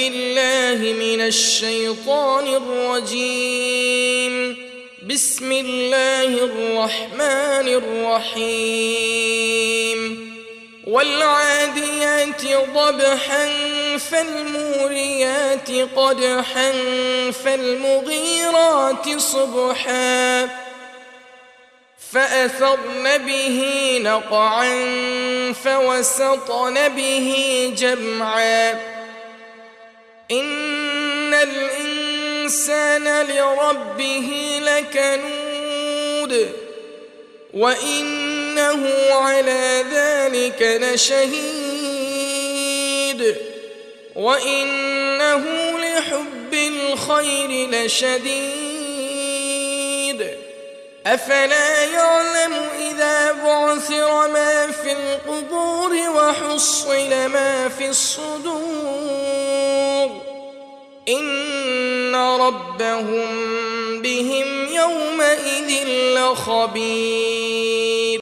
بالله من الشيطان الرجيم. بسم الله الرحمن الرحيم. والعاديات ضبحا فالموريات قدحا فالمغيرات صبحا. فأثرن به نقعا فوسطن به جمعا. إن الإنسان لربه لكنود وإنه على ذلك لشهيد وإنه لحب الخير لشديد أفلا يعلم إذا بعثر ما في القبور وحصل ما في الصدور ربهم بهم يومئذ لخبير.